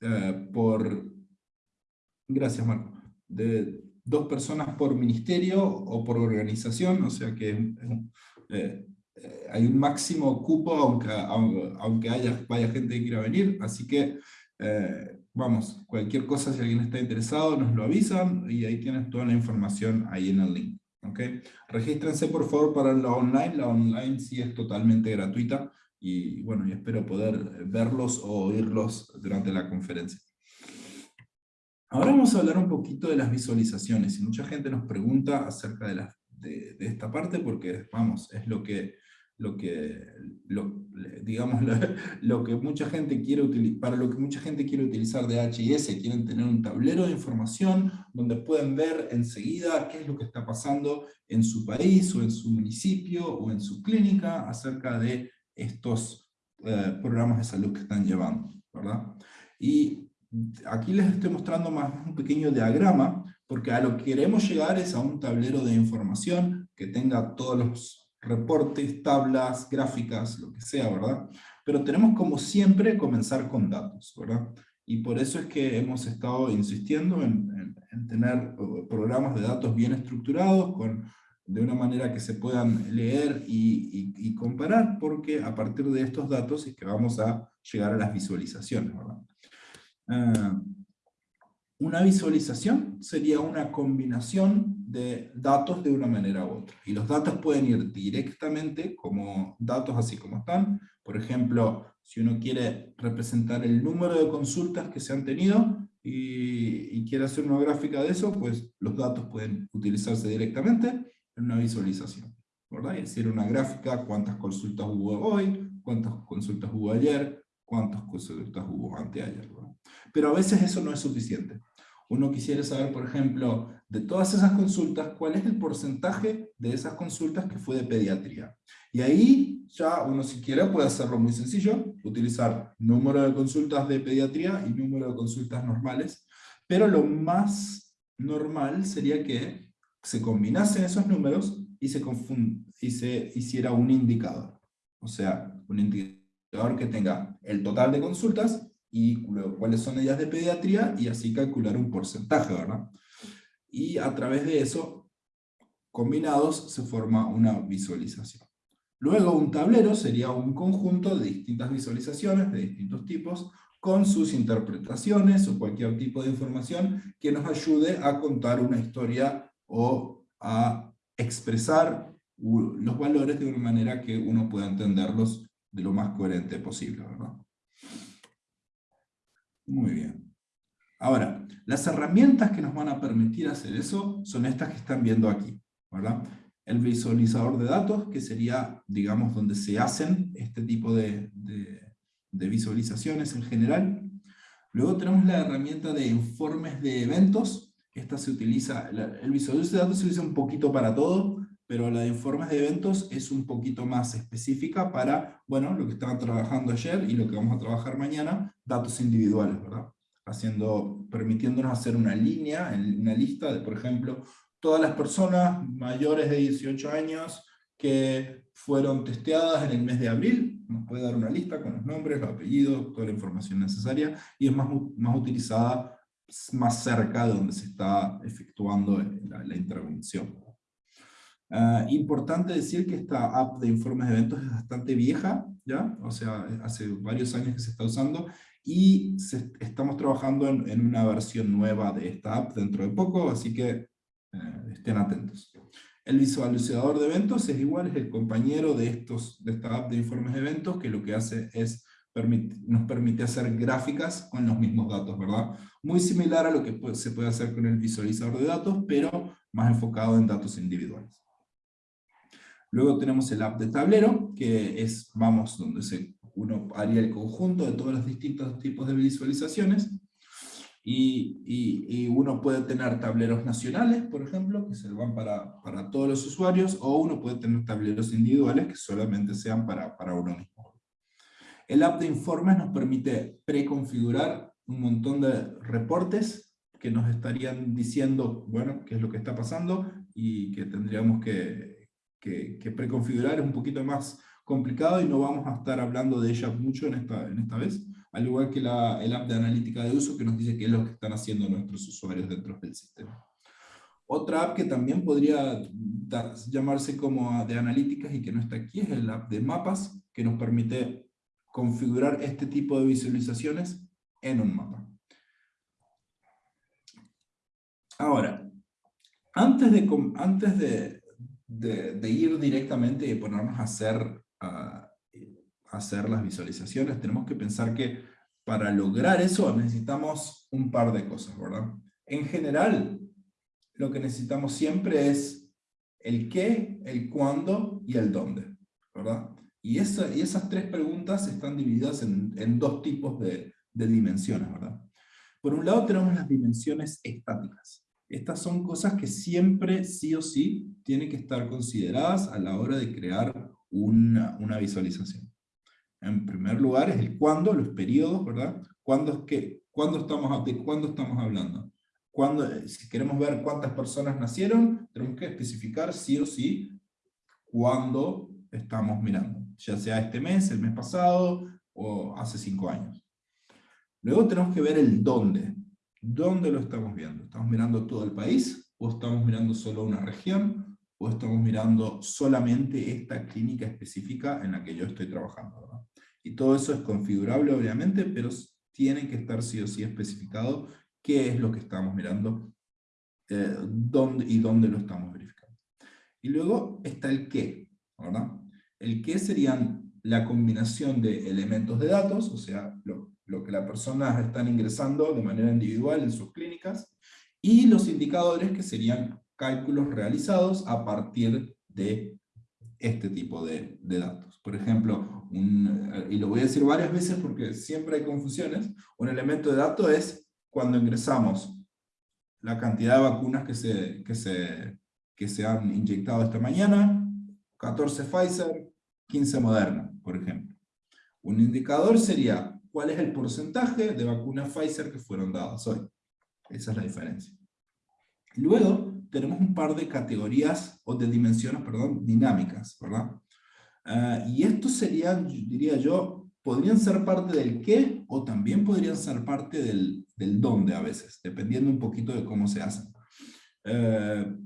eh, por, gracias Marco, de dos personas por ministerio o por organización, o sea que eh, eh, hay un máximo cupo aunque, aunque, haya, vaya gente que quiera venir, así que vamos, cualquier cosa si alguien está interesado nos lo avisan y ahí tienes toda la información ahí en el link. ¿okay? Regístrense por favor para la online, la online sí es totalmente gratuita, y bueno, espero poder verlos o oírlos durante la conferencia. Ahora vamos a hablar un poquito de las visualizaciones, y mucha gente nos pregunta acerca de, la, de, esta parte, porque vamos, es lo que, lo que lo, digamos, lo, que mucha gente quiere utilizar, para lo que mucha gente quiere utilizar de HIS, quieren tener un tablero de información donde pueden ver enseguida qué es lo que está pasando en su país, o en su municipio, o en su clínica, acerca de estos eh, programas de salud que están llevando, ¿verdad? Y aquí les estoy mostrando más un pequeño diagrama, porque a lo que queremos llegar es a un tablero de información que tenga todos los reportes, tablas, gráficas, lo que sea, ¿verdad? Pero tenemos como siempre comenzar con datos, ¿verdad? Y por eso es que hemos estado insistiendo en, en tener eh, programas de datos bien estructurados, con de una manera que se puedan leer y, comparar, porque a partir de estos datos es que vamos a llegar a las visualizaciones. Ah, una visualización sería una combinación de datos de una manera u otra. Y los datos pueden ir directamente como datos así como están. Por ejemplo, si uno quiere representar el número de consultas que se han tenido y, y quiere hacer una gráfica de eso, pues los datos pueden utilizarse directamente una visualización. ¿verdad? Es decir, una gráfica, cuántas consultas hubo hoy, cuántas consultas hubo ayer, cuántas consultas hubo anteayer. ¿verdad? Pero a veces eso no es suficiente. Uno quisiera saber, por ejemplo, de todas esas consultas, cuál es el porcentaje de esas consultas que fue de pediatría. Y ahí ya uno si quiere puede hacerlo muy sencillo, utilizar número de consultas de pediatría y número de consultas normales, pero lo más normal sería que se combinasen esos números y se, y se hiciera un indicador. O sea, un indicador que tenga el total de consultas y cuáles son ellas de pediatría y así calcular un porcentaje, ¿verdad? Y a través de eso, combinados, se forma una visualización. Luego un tablero sería un conjunto de distintas visualizaciones de distintos tipos con sus interpretaciones o cualquier tipo de información que nos ayude a contar una historia o a expresar los valores de una manera que uno pueda entenderlos de lo más coherente posible. ¿verdad? Muy bien. Ahora, las herramientas que nos van a permitir hacer eso son estas que están viendo aquí. ¿verdad? El visualizador de datos, que sería, digamos, donde se hacen este tipo de, de visualizaciones en general. Luego tenemos la herramienta de informes de eventos, esta se utiliza, el visualizador de datos se utiliza un poquito para todo, pero la de informes de eventos es un poquito más específica para, bueno, lo que estaban trabajando ayer y lo que vamos a trabajar mañana, datos individuales, ¿verdad? Haciendo, permitiéndonos hacer una línea, una lista de, por ejemplo, todas las personas mayores de 18 años que fueron testeadas en el mes de abril, nos puede dar una lista con los nombres, los apellidos, toda la información necesaria, y es más, más utilizada más cerca de donde se está efectuando la, intervención. Ah, importante decir que esta app de informes de eventos es bastante vieja, ¿ya? o sea, hace varios años que se está usando, y estamos trabajando en, una versión nueva de esta app dentro de poco, así que eh, estén atentos. El visualizador de eventos es igual, es el compañero de, estos, de esta app de informes de eventos, que lo que hace es nos permite hacer gráficas con los mismos datos, ¿verdad? Muy similar a lo que se puede hacer con el visualizador de datos, pero más enfocado en datos individuales. Luego tenemos el app de tablero, que es, vamos, donde se, uno haría el conjunto de todos los distintos tipos de visualizaciones, y, y, uno puede tener tableros nacionales, por ejemplo, que se van para, para, todos los usuarios, o uno puede tener tableros individuales que solamente sean para, para uno mismo. El app de informes nos permite preconfigurar un montón de reportes que nos estarían diciendo, bueno, qué es lo que está pasando y que tendríamos que, que, preconfigurar. Es un poquito más complicado y no vamos a estar hablando de ella mucho en esta, en esta vez, al igual que la, el app de analítica de uso que nos dice qué es lo que están haciendo nuestros usuarios dentro del sistema. Otra app que también podría llamarse como de analíticas y que no está aquí es el app de mapas, que nos permite configurar este tipo de visualizaciones en un mapa. Ahora, antes de, antes de, ir directamente y ponernos a hacer, a hacer las visualizaciones, tenemos que pensar que para lograr eso necesitamos un par de cosas, ¿verdad? En general, lo que necesitamos siempre es el qué, el cuándo y el dónde, ¿verdad? Y, esa, y esas tres preguntas están divididas en, en dos tipos de, dimensiones, ¿verdad? Por un lado tenemos las dimensiones estáticas. Estas son cosas que siempre, sí o sí, tienen que estar consideradas a la hora de crear una, visualización. En primer lugar es el cuándo, los periodos, ¿verdad? ¿Cuándo, es ¿cuándo estamos, ¿De cuándo estamos hablando? Cuando, si queremos ver cuántas personas nacieron, tenemos que especificar sí o sí cuándo estamos mirando. Ya sea este mes, el mes pasado, o hace cinco años. Luego tenemos que ver el dónde. ¿Dónde lo estamos viendo? ¿Estamos mirando todo el país? ¿O estamos mirando solo una región? ¿O estamos mirando solamente esta clínica específica en la que yo estoy trabajando? Y todo eso es configurable, obviamente, pero tiene que estar sí o sí especificado qué es lo que estamos mirando eh, dónde, y dónde lo estamos verificando. Y luego está el qué. ¿verdad? El qué serían la combinación de elementos de datos, o sea, lo, lo que las personas están ingresando de manera individual en sus clínicas, y los indicadores que serían cálculos realizados a partir de este tipo de, de datos. Por ejemplo, y lo voy a decir varias veces porque siempre hay confusiones, un elemento de dato es cuando ingresamos la cantidad de vacunas que se, que se, que se han inyectado esta mañana, 14 Pfizer, 15 Moderna, por ejemplo. Un indicador sería cuál es el porcentaje de vacunas Pfizer que fueron dadas hoy. Esa es la diferencia. Luego tenemos un par de categorías, o de dimensiones, perdón, dinámicas, ¿verdad? Ah, y estos serían, diría yo, podrían ser parte del qué, o también podrían ser parte del, del dónde a veces, dependiendo un poquito de cómo se hacen. Eh,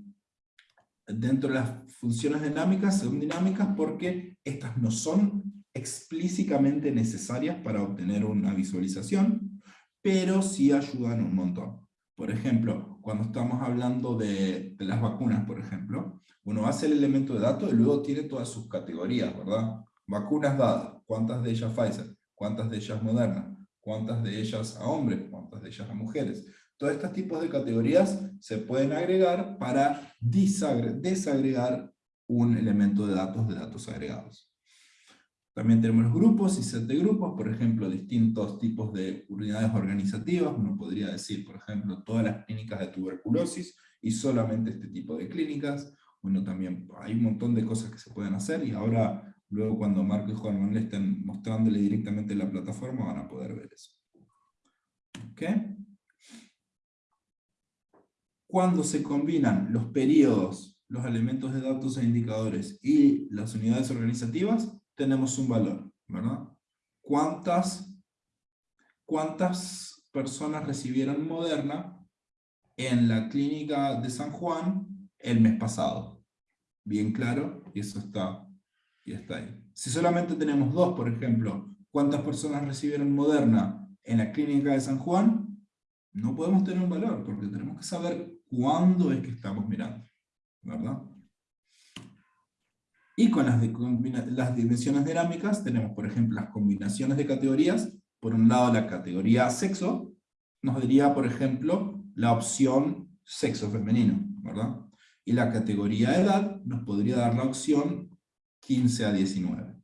dentro de las funciones dinámicas, son dinámicas porque estas no son explícitamente necesarias para obtener una visualización, pero sí ayudan un montón. Por ejemplo, cuando estamos hablando de, las vacunas, por ejemplo, uno hace el elemento de datos y luego tiene todas sus categorías, ¿verdad? Vacunas dadas, cuántas de ellas Pfizer, cuántas de ellas Moderna, cuántas de ellas a hombres, cuántas de ellas a mujeres. Todos estos tipos de categorías se pueden agregar para desagregar un elemento de datos de datos agregados. También tenemos grupos y set de grupos, por ejemplo, distintos tipos de unidades organizativas. Uno podría decir, por ejemplo, todas las clínicas de tuberculosis y solamente este tipo de clínicas. Uno también, hay un montón de cosas que se pueden hacer y ahora, luego cuando Marco y Juan le estén mostrándole directamente la plataforma, van a poder ver eso. ¿Okay? Cuando se combinan los periodos, los elementos de datos e indicadores y las unidades organizativas, tenemos un valor, ¿verdad? ¿Cuántas, cuántas personas recibieron Moderna en la clínica de San Juan el mes pasado? Bien claro, y eso está, y está ahí. Si solamente tenemos dos, por ejemplo, ¿cuántas personas recibieron Moderna en la clínica de San Juan? No podemos tener un valor, porque tenemos que saber cuándo es que estamos mirando, ¿verdad? Y con las, las dimensiones dinámicas tenemos, por ejemplo, las combinaciones de categorías. Por un lado, la categoría sexo nos diría, por ejemplo, la opción sexo femenino, ¿verdad? Y la categoría edad nos podría dar la opción 15 a 19.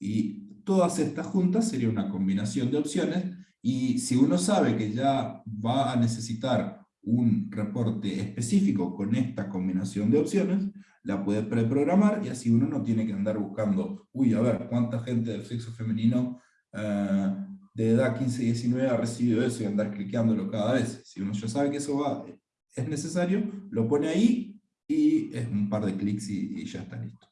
Y todas estas juntas sería una combinación de opciones, y si uno sabe que ya va a necesitar un reporte específico con esta combinación de opciones, la puede preprogramar y así uno no tiene que andar buscando, uy, a ver, cuánta gente del sexo femenino eh, de edad 15-19 ha recibido eso y andar cliqueándolo cada vez. Si uno ya sabe que eso va, es necesario, lo pone ahí y es un par de clics y, ya está listo.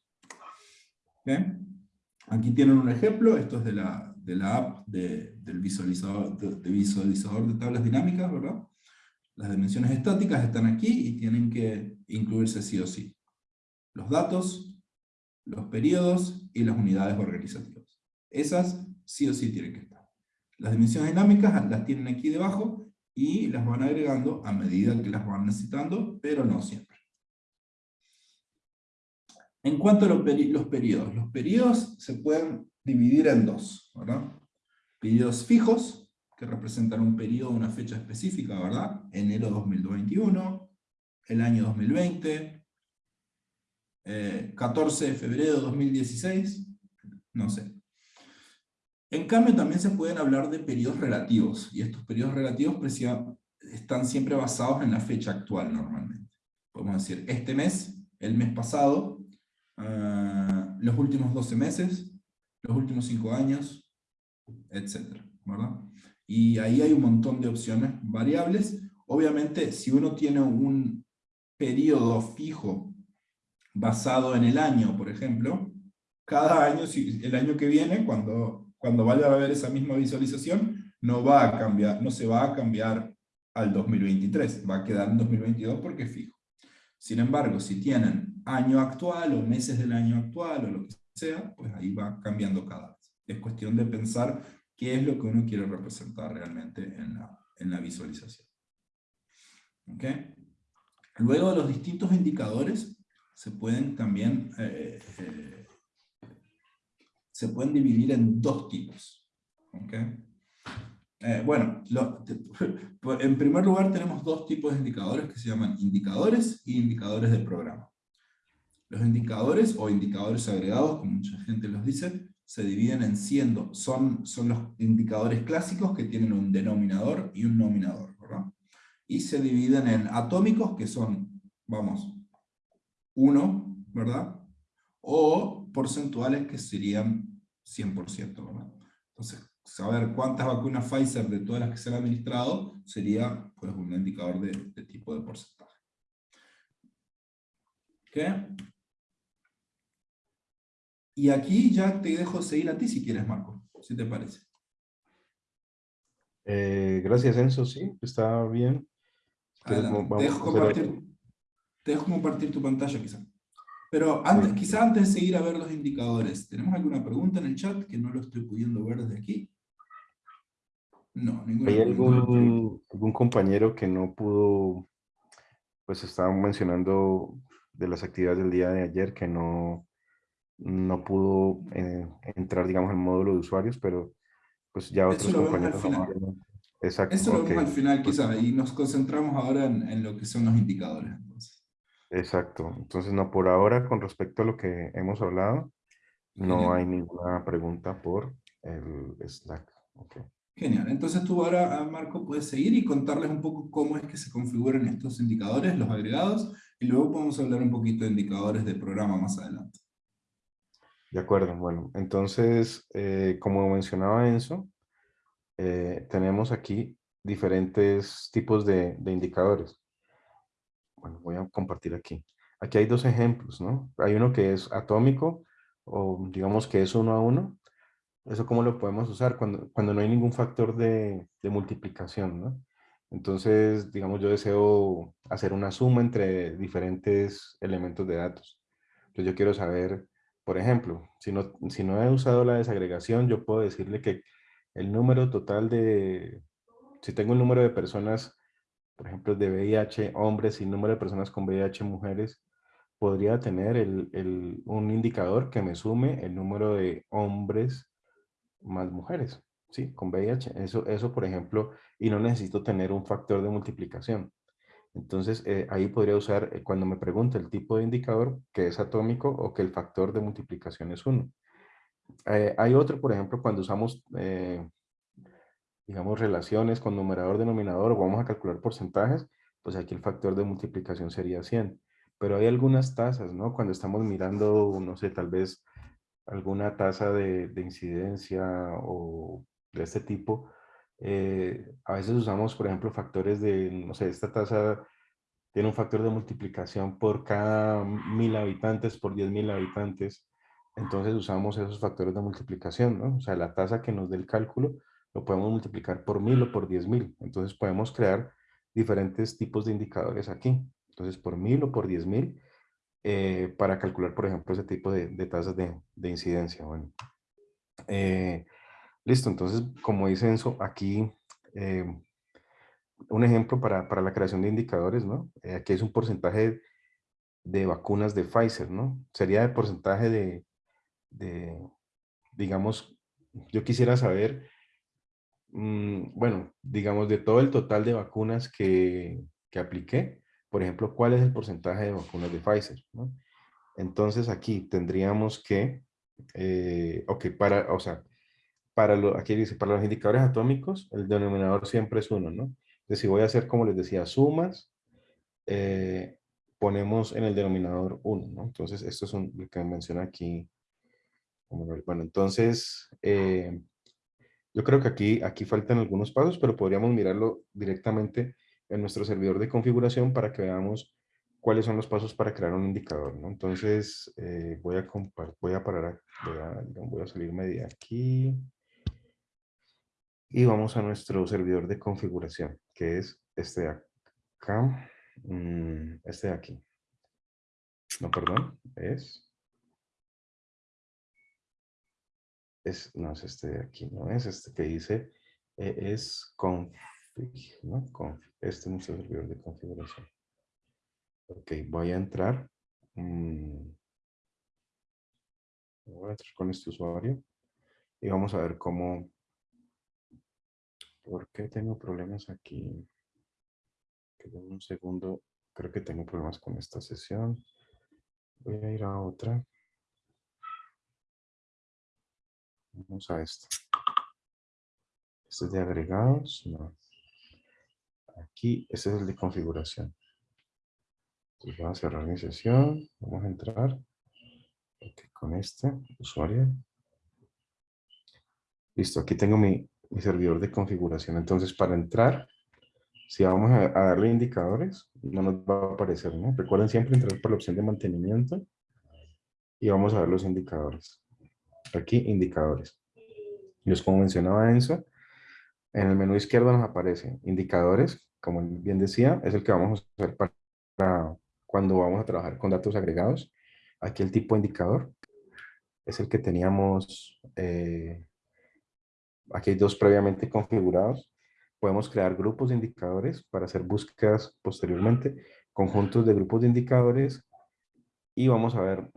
Aquí tienen un ejemplo, esto es de la, de la app del visualizador de, visualizador de tablas dinámicas, ¿verdad? Las dimensiones estáticas están aquí y tienen que incluirse sí o sí. Los datos, los periodos y las unidades organizativas. Esas sí o sí tienen que estar. Las dimensiones dinámicas las tienen aquí debajo y las van agregando a medida que las van necesitando, pero no siempre. En cuanto a los, periodos, los periodos se pueden dividir en dos, ¿verdad? Periodos fijos, que representan un periodo, una fecha específica, ¿verdad? Enero 2021, el año 2020, 14 eh, de febrero de 2016, no sé. En cambio también se pueden hablar de periodos relativos, y estos periodos relativos están siempre basados en la fecha actual normalmente. Podemos decir, este mes, el mes pasado, Ah, los últimos 12 meses, los últimos 5 años, etc. ¿verdad? Y ahí hay un montón de opciones variables. Obviamente, si uno tiene un periodo fijo basado en el año, por ejemplo, cada año, el año que viene, cuando, cuando vaya a ver esa misma visualización, no va a cambiar, no se va a cambiar al 2023, va a quedar en 2022 porque es fijo. Sin embargo, si tienen año actual o meses del año actual o lo que sea, pues ahí va cambiando cada vez. Es cuestión de pensar qué es lo que uno quiere representar realmente en la, en la visualización. ¿Okay? Luego los distintos indicadores se pueden también eh, eh, se pueden dividir en dos tipos. ¿okay? Eh, bueno, en primer lugar tenemos dos tipos de indicadores que se llaman indicadores y indicadores de programa. Los indicadores o indicadores agregados, como mucha gente los dice, se dividen en siendo, son, son los indicadores clásicos que tienen un denominador y un nominador, ¿verdad? Y se dividen en atómicos, que son, vamos, uno, ¿verdad? O porcentuales que serían 100%, ¿verdad? Entonces, saber cuántas vacunas Pfizer de todas las que se han administrado sería pues, un indicador de, tipo de porcentaje. ¿Qué? Y aquí ya te dejo seguir a ti si quieres, Marco, si te parece. Eh, gracias, Enzo, sí, está bien. te, dejo compartir, te dejo compartir tu pantalla quizá. Pero antes, quizá antes de seguir a ver los indicadores, ¿tenemos alguna pregunta en el chat que no lo estoy pudiendo ver desde aquí? No, ¿Hay algún, algún compañero que no pudo, pues estaba mencionando de las actividades del día de ayer que no, no pudo eh, entrar, digamos, al módulo de usuarios, pero pues ya otros compañeros... Exacto. Eso lo vemos al final quizá, y nos concentramos ahora en, en, lo que son los indicadores. Exacto. Entonces, no, por ahora, con respecto a lo que hemos hablado, no hay ninguna pregunta por el Slack. Okay. Genial. Entonces tú ahora, ah, Marco, puedes seguir y contarles un poco cómo es que se configuran estos indicadores, los agregados, y luego podemos hablar un poquito de indicadores de programa más adelante. De acuerdo. Bueno, entonces, eh, como mencionaba Enzo, eh, tenemos aquí diferentes tipos de, de indicadores. Bueno, voy a compartir aquí. Aquí hay dos ejemplos, ¿no? Hay uno que es atómico, o digamos que es uno a uno, ¿Eso cómo lo podemos usar? Cuando, cuando no hay ningún factor de, de multiplicación, ¿no? Entonces, digamos, yo deseo hacer una suma entre diferentes elementos de datos. Entonces yo quiero saber, por ejemplo, si no, si no he usado la desagregación, yo puedo decirle que el número total de, si tengo un número de personas, por ejemplo, de VIH hombres y número de personas con VIH mujeres, podría tener el, el, un indicador que me sume el número de hombres más mujeres, ¿sí? Con VIH. Eso, eso, por ejemplo, y no necesito tener un factor de multiplicación. Entonces, eh, ahí podría usar, eh, cuando me pregunta el tipo de indicador, que es atómico o que el factor de multiplicación es 1. Eh, hay otro, por ejemplo, cuando usamos, digamos, relaciones con numerador-denominador o vamos a calcular porcentajes, pues aquí el factor de multiplicación sería 100. Pero hay algunas tasas, ¿no? Cuando estamos mirando, no sé, tal vez alguna tasa de, incidencia o de este tipo, eh, a veces usamos, por ejemplo, factores de, no sé, esta tasa tiene un factor de multiplicación por cada mil habitantes, por diez mil habitantes, entonces usamos esos factores de multiplicación, ¿no? O sea, la tasa que nos dé el cálculo lo podemos multiplicar por mil o por diez mil. Entonces podemos crear diferentes tipos de indicadores aquí. Entonces por mil o por diez mil eh, para calcular, por ejemplo, ese tipo de, tasas de, incidencia. Bueno, eh, listo. Entonces, como dice Enzo, aquí eh, un ejemplo para, para, la creación de indicadores, ¿no? aquí es un porcentaje de vacunas de Pfizer, ¿no? Sería el porcentaje de, de, digamos, yo quisiera saber, mm, bueno, digamos, de todo el total de vacunas que, que apliqué, por ejemplo, cuál es el porcentaje de vacunas de Pfizer, ¿no? Entonces aquí tendríamos que, eh, ok, para, o sea, para lo, aquí dice, para los indicadores atómicos, el denominador siempre es uno, ¿no? Entonces, si voy a hacer, como les decía, sumas, eh, ponemos en el denominador 1, ¿no? Entonces, esto es lo que menciona aquí. Bueno, entonces, eh, yo creo que aquí, aquí faltan algunos pasos, pero podríamos mirarlo directamente en nuestro servidor de configuración para que veamos cuáles son los pasos para crear un indicador, ¿no? Entonces, eh, voy, a voy a parar, voy a, voy a salirme de aquí y vamos a nuestro servidor de configuración, que es este de acá, mm, este de aquí. No, perdón, es... Es, no es este de aquí, no es este que dice, eh, es config, ¿no? Config. Este es nuestro servidor de configuración. Ok, voy a entrar. Mm, voy a entrar con este usuario y vamos a ver cómo, ¿Por qué tengo problemas aquí? un segundo. Creo que tengo problemas con esta sesión. Voy a ir a otra. Vamos a esto. Este es de agregados. No. Aquí, este es el de configuración. Entonces voy a cerrar mi sesión. Vamos a entrar. con este usuario. Listo, aquí tengo mi, mi servidor de configuración. Entonces, para entrar, si vamos a, darle indicadores, no nos va a aparecer, ¿no? Recuerden siempre entrar por la opción de mantenimiento y vamos a ver los indicadores. Aquí, indicadores. Es como mencionaba Enzo, en el menú izquierdo nos aparece indicadores, como bien decía, es el que vamos a usar para cuando vamos a trabajar con datos agregados. Aquí el tipo indicador es el que teníamos eh, aquí hay dos previamente configurados. Podemos crear grupos de indicadores para hacer búsquedas posteriormente, conjuntos de grupos de indicadores y vamos a ver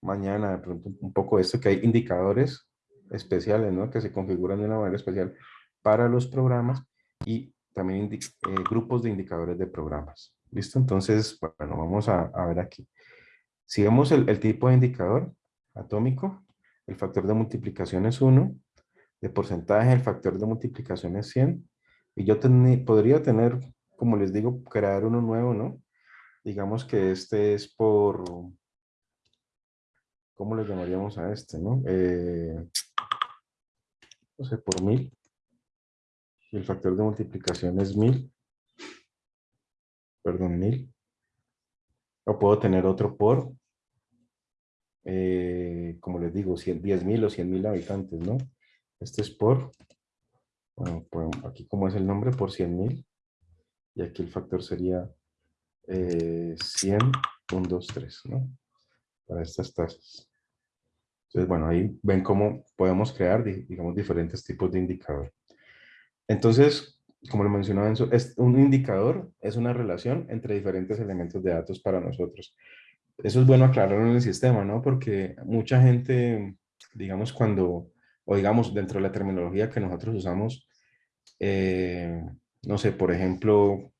mañana de pronto un poco esto que hay indicadores especiales, ¿no? Que se configuran de una manera especial para los programas y también eh, grupos de indicadores de programas. ¿Listo? Entonces, bueno, vamos a, ver aquí. Si vemos el, tipo de indicador atómico, el factor de multiplicación es 1, de porcentaje, el factor de multiplicación es 100. Y yo podría tener, como les digo, crear uno nuevo, ¿no? Digamos que este es por, ¿cómo le llamaríamos a este, no? Eh, no sé, por mil. Y el factor de multiplicación es mil. Perdón, mil. O puedo tener otro por, eh, como les digo, 10 mil o 100 mil habitantes, ¿no? Este es por, bueno, pues aquí como es el nombre, por 100.000. Y aquí el factor sería eh, 100.23, ¿no? Para estas tasas. Entonces, bueno, ahí ven cómo podemos crear, digamos, diferentes tipos de indicador. Entonces, como lo mencionaba Enzo, es un indicador es una relación entre diferentes elementos de datos para nosotros. Eso es bueno aclararlo en el sistema, ¿no? Porque mucha gente, digamos, cuando o digamos dentro de la terminología que nosotros usamos, eh, no sé, por ejemplo,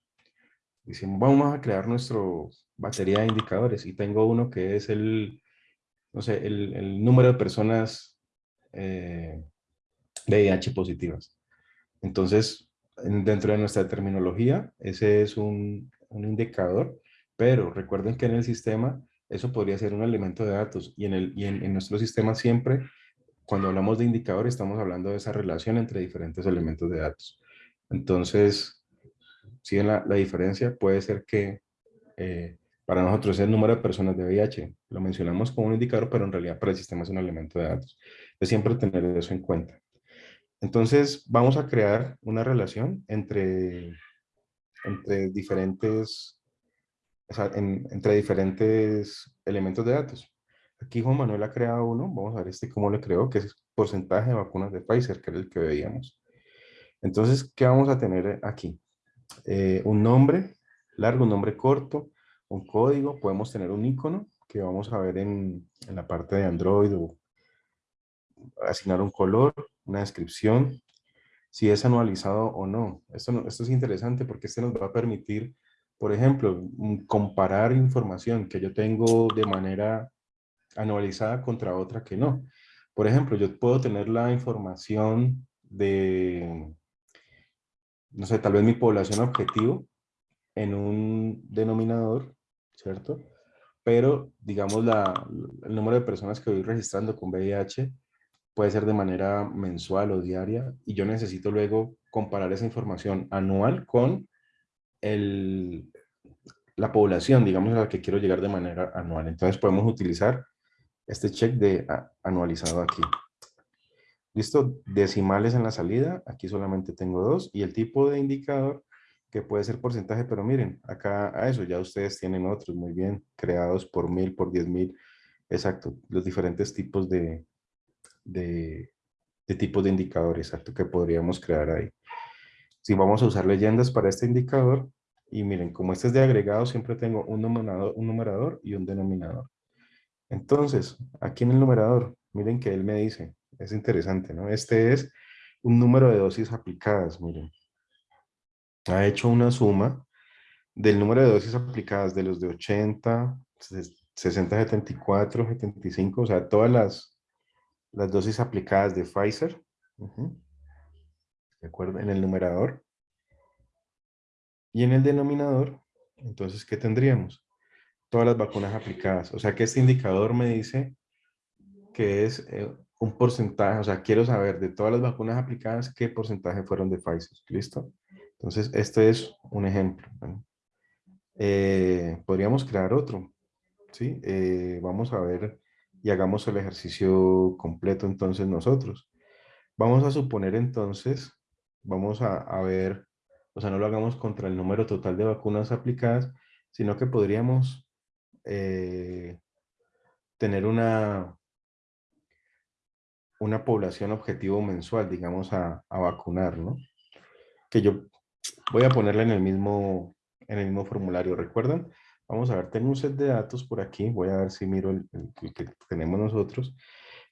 decimos, vamos a crear nuestro batería de indicadores y tengo uno que es el, no sé, el, número de personas eh, VIH positivas. Entonces, dentro de nuestra terminología, ese es un, un, indicador, pero recuerden que en el sistema eso podría ser un elemento de datos y en, el, y en nuestro sistema siempre cuando hablamos de indicador estamos hablando de esa relación entre diferentes elementos de datos. Entonces, si en la, la, diferencia puede ser que eh, Para nosotros es el número de personas de VIH. Lo mencionamos como un indicador, pero en realidad para el sistema es un elemento de datos. Es siempre tener eso en cuenta. Entonces, vamos a crear una relación entre, entre diferentes entre diferentes elementos de datos. Aquí Juan Manuel ha creado uno, vamos a ver este cómo le creó, que es porcentaje de vacunas de Pfizer, que era el que veíamos. Entonces, ¿qué vamos a tener aquí? Eh, un nombre largo, un nombre corto, un código, podemos tener un icono que vamos a ver en, en la parte de Android o asignar un color, una descripción, si es anualizado o no. Esto, esto es interesante porque este nos va a permitir por ejemplo, comparar información que yo tengo de manera anualizada contra otra que no. Por ejemplo, yo puedo tener la información de, no sé, tal vez mi población objetivo en un denominador, ¿cierto? Pero, digamos, la, el número de personas que voy registrando con VIH puede ser de manera mensual o diaria y yo necesito luego comparar esa información anual con el, la población, digamos, a la que quiero llegar de manera anual. Entonces podemos utilizar este check de anualizado aquí. Listo, decimales en la salida, aquí solamente tengo dos, y el tipo de indicador que puede ser porcentaje, pero miren, acá a eso ya ustedes tienen otros muy bien, creados por mil, por diez mil, exacto, los diferentes tipos de, de, de tipos de indicadores, exacto, que podríamos crear ahí. Si vamos a usar leyendas para este indicador, y miren, como este es de agregado, siempre tengo un numerador, un numerador y un denominador. Entonces, aquí en el numerador, miren que él me dice, es interesante, ¿no? Este es un número de dosis aplicadas, miren. Ha hecho una suma del número de dosis aplicadas de los de 80, 60, 74, 75, o sea, todas las, las dosis aplicadas de Pfizer. ¿De acuerdo? En el numerador. Y en el denominador, entonces, ¿qué tendríamos? Todas las vacunas aplicadas. O sea que este indicador me dice que es eh, un porcentaje, o sea, quiero saber de todas las vacunas aplicadas, qué porcentaje fueron de Pfizer. ¿Listo? Entonces, este es un ejemplo. Eh, podríamos crear otro. ¿sí? Eh, vamos a ver y hagamos el ejercicio completo entonces nosotros. Vamos a suponer entonces, vamos a, a ver o sea, no lo hagamos contra el número total de vacunas aplicadas, sino que podríamos eh, tener una, una población objetivo mensual, digamos, a, vacunar, ¿no? Que yo voy a ponerla en el mismo, en el mismo formulario, ¿recuerdan? Vamos a ver, tengo un set de datos por aquí, voy a ver si miro el, que tenemos nosotros,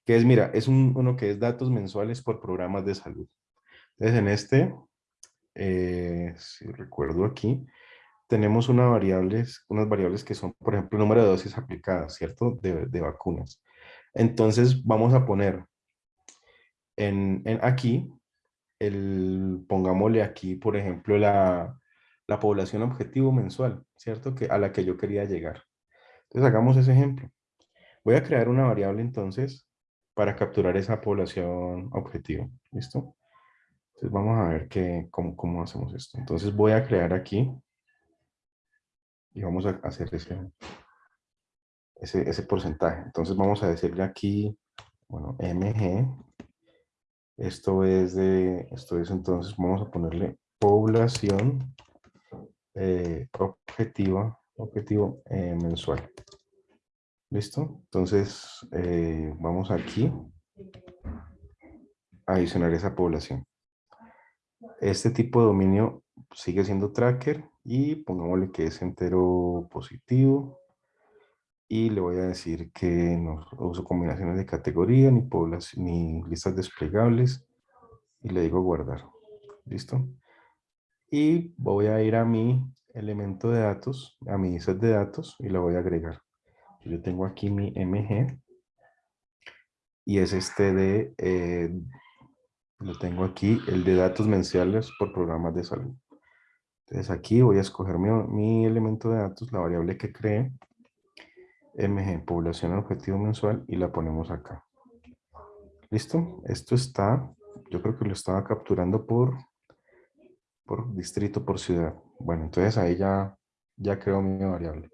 que es, mira, es uno que es datos mensuales por programas de salud. Entonces, en este eh, si recuerdo aquí, tenemos una variables, unas variables que son, por ejemplo, el número de dosis aplicadas, ¿cierto? De, vacunas. Entonces vamos a poner en, aquí, el, pongámosle aquí, por ejemplo, la, la población objetivo mensual, ¿cierto? Que, a la que yo quería llegar. Entonces hagamos ese ejemplo. Voy a crear una variable entonces para capturar esa población objetivo. ¿Listo? Entonces vamos a ver que, cómo, cómo hacemos esto. Entonces voy a crear aquí y vamos a hacer ese, ese, porcentaje. Entonces vamos a decirle aquí, bueno, mg. Esto es de, esto es entonces, vamos a ponerle población eh, objetiva, objetivo eh, mensual. ¿Listo? Entonces, eh, vamos aquí a adicionar esa población. Este tipo de dominio sigue siendo tracker y pongámosle que es entero positivo. Y le voy a decir que no uso combinaciones de categoría ni, ni listas desplegables. Y le digo guardar. ¿Listo? Y voy a ir a mi elemento de datos, a mi set de datos y lo voy a agregar. Yo tengo aquí mi MG y es este de eh, lo tengo aquí, el de datos mensuales por programas de salud. Entonces aquí voy a escoger mi, elemento de datos, la variable que cree, mg, población objetivo mensual, y la ponemos acá. ¿Listo? Esto está, yo creo que lo estaba capturando por, por distrito, por ciudad. Bueno, entonces ahí ya, ya creo mi variable.